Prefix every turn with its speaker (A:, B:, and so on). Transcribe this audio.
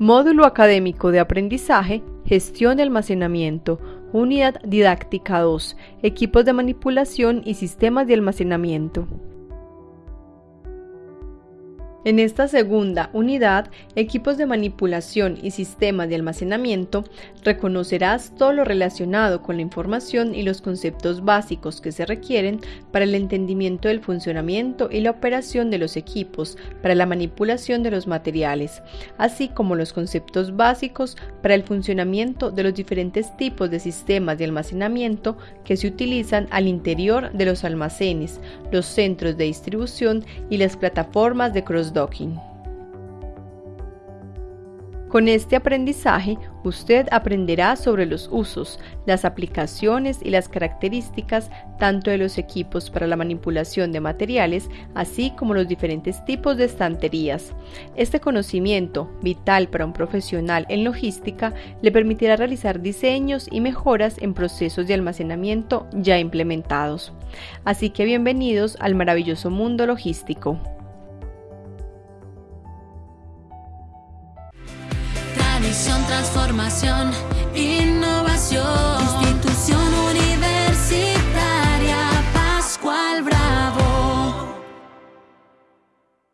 A: Módulo Académico de Aprendizaje, Gestión de Almacenamiento, Unidad Didáctica 2, Equipos de Manipulación y Sistemas de Almacenamiento. En esta segunda unidad, equipos de manipulación y sistemas de almacenamiento, reconocerás todo lo relacionado con la información y los conceptos básicos que se requieren para el entendimiento del funcionamiento y la operación de los equipos para la manipulación de los materiales, así como los conceptos básicos para el funcionamiento de los diferentes tipos de sistemas de almacenamiento que se utilizan al interior de los almacenes, los centros de distribución y las plataformas de cross con este aprendizaje, usted aprenderá sobre los usos, las aplicaciones y las características tanto de los equipos para la manipulación de materiales, así como los diferentes tipos de estanterías. Este conocimiento, vital para un profesional en logística, le permitirá realizar diseños y mejoras en procesos de almacenamiento ya implementados. Así que bienvenidos al maravilloso mundo logístico.
B: Transformación, innovación.